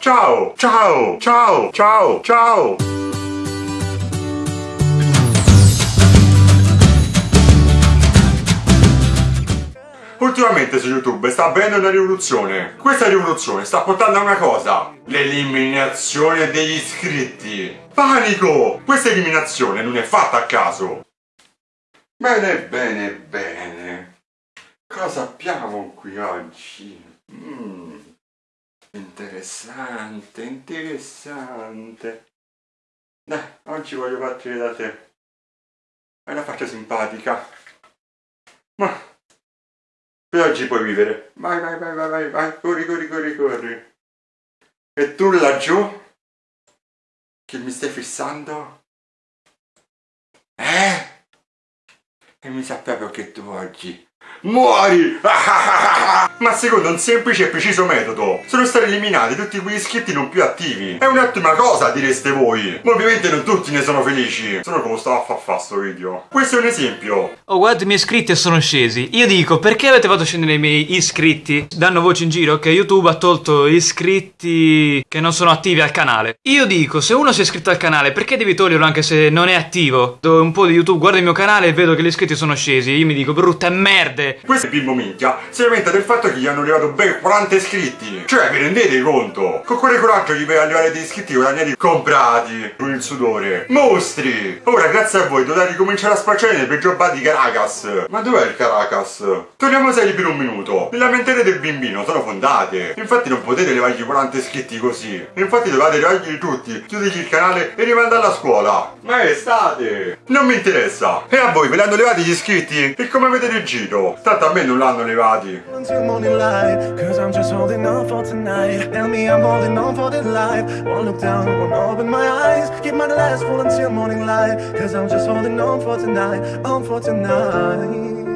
Ciao, ciao, ciao, ciao, ciao. Ultimamente su YouTube sta avvenendo una rivoluzione. Questa rivoluzione sta portando a una cosa. L'eliminazione degli iscritti. Panico! Questa eliminazione non è fatta a caso. Bene, bene, bene. Cosa abbiamo qui oggi? Mm. Interessante, interessante. Dai, oggi voglio partire da te. Hai una faccia simpatica. Ma per oggi puoi vivere. Vai, vai, vai, vai, vai, vai, corri, corri, corri, corri. E tu laggiù? Che mi stai fissando? Eh? E mi sa proprio che tu oggi Muori! Ma secondo un semplice e preciso metodo sono stati eliminati tutti quegli iscritti non più attivi. È un'ottima cosa, direste voi. Ma ovviamente non tutti ne sono felici. Sono come stavo a far fa sto video. Questo è un esempio. Oh, guarda, i miei iscritti sono scesi. Io dico, perché avete fatto scendere i miei iscritti? Danno voce in giro che YouTube ha tolto iscritti che non sono attivi al canale. Io dico, se uno si è iscritto al canale, perché devi toglierlo anche se non è attivo? Do un po' di YouTube, guarda il mio canale e vedo che gli iscritti sono scesi. Io mi dico, brutte merde. Questo bimbo minchia si lamenta del fatto che gli hanno arrivato ben 40 iscritti. Cioè, vi rendete conto? Con quale coraggio gli per arrivare degli iscritti guadagnati comprati con il sudore? Mostri! Ora, grazie a voi, dovete ricominciare a spacciare nel peggio bar di Caracas. Ma dov'è il Caracas? Torniamo seri per un minuto. Le lamentele del bambino sono fondate. Infatti non potete levargli 40 iscritti così. Infatti dovete levargli tutti, chiudergli il canale e rimandarlo a scuola. Ma è estate! Non mi interessa. E a voi ve l'hanno levati gli iscritti? E come avete reagito? Tanto a me non l'hanno levati. Cause I'm just holding on for tonight, on for tonight.